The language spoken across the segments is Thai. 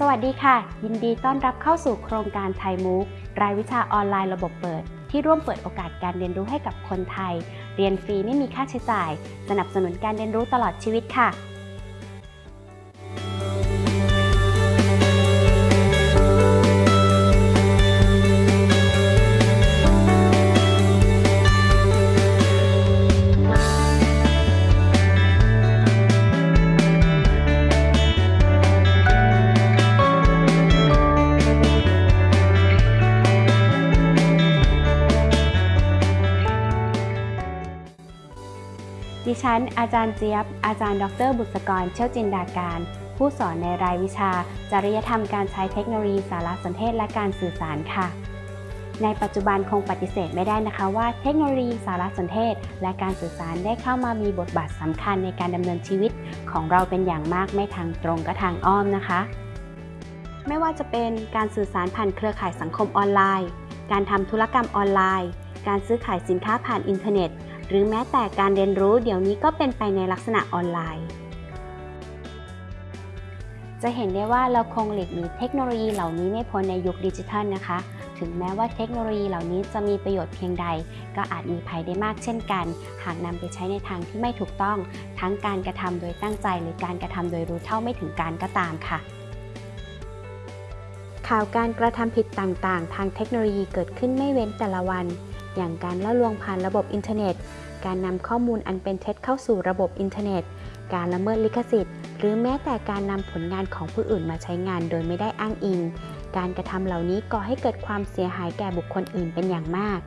สวัสดีค่ะ ยินดีต้อนรับเข้าสู่โครงการไทยมูฟรายวิชาออนไลน์ระบบเปิด ที่ร่วมเปิดโอกาสการเรียนรู้ให้กับคนไทย เรียนฟรีไม่มีค่าใช้จ่าย สนับสนุนการเรียนรู้ตลอดชีวิตค่ะ ดิฉัน อาจารย์เจี๊ยบ อาจารย์ ดร บุษกร เชี่ยวจินดาการ ผู้สอนในรายวิชา จริยธรรมการใช้เทคโนโลยีสารสนเทศและการสื่อสารค่ะ ในปัจจุบันคงปฏิเสธไม่ได้นะคะว่าเทคโนโลยีสารสนเทศ และการสื่อสารได้เข้ามามีบทบาทสำคัญในการดำเนินชีวิตของเราเป็นอย่างมากไม่ทางตรงก็ทางอ้อมนะคะ ไม่ว่าจะเป็นการสื่อสารผ่านเครือข่ายสังคมออนไลน์ การทำธุรกรรมออนไลน์ การซื้อขายสินค้าผ่านอินเทอร์เน็ต หรือแม้แต่การเรียนรู้เดี๋ยวนี้ก็เป็นไปในลักษณะออนไลน์ จะเห็นได้ว่าเราคงหลีกหนีเทคโนโลยีเหล่านี้ไม่พ้นในยุคดิจิทัลนะคะ ถึงแม้ว่าเทคโนโลยีเหล่านี้จะมีประโยชน์เพียงใด ก็อาจมีภัยได้มากเช่นกัน หากนำไปใช้ในทางที่ไม่ถูกต้อง ทั้งการกระทำโดยตั้งใจหรือการกระทำโดยรู้เท่าไม่ถึงการก็ตามค่ะข่าวการกระทำผิดต่างๆ ทางเทคโนโลยีเกิดขึ้นไม่เว้นแต่ละวัน อย่างการล่อลวงผ่านระบบอินเทอร์เน็ต การนำข้อมูลอันเป็นเท็จเข้าสู่ระบบอินเทอร์เน็ต การละเมิดลิขสิทธิ์ หรือแม้แต่การนำผลงานของผู้อื่นมาใช้งานโดยไม่ได้อ้างอิง การกระทำเหล่านี้ก่อให้เกิดความเสียหายแก่บุคคลอื่นเป็นอย่างมาก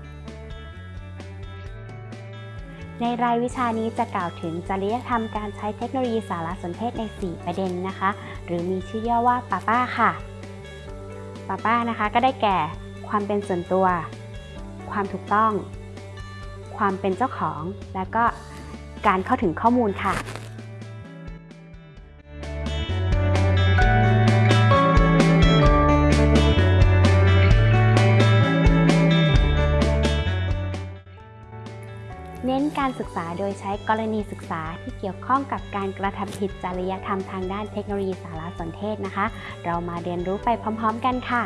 ในรายวิชานี้จะกล่าวถึงจริยธรรมการใช้เทคโนโลยีสารสนเทศใน 4 ประเด็นนะคะ หรือมีชื่อย่อว่าป้าป้าค่ะป้าป้านะคะก็ได้แก่ ความเป็นส่วนตัว ความถูกต้อง ความเป็นเจ้าของ และก็การเข้าถึงข้อมูลค่ะเน้นการศึกษาโดยใช้กรณีศึกษาที่เกี่ยวข้องกับการกระทำผิดจริยธรรมทางด้านเทคโนโลยีสารสนเทศนะคะ เรามาเรียนรู้ไปพร้อม ๆ กันค่ะ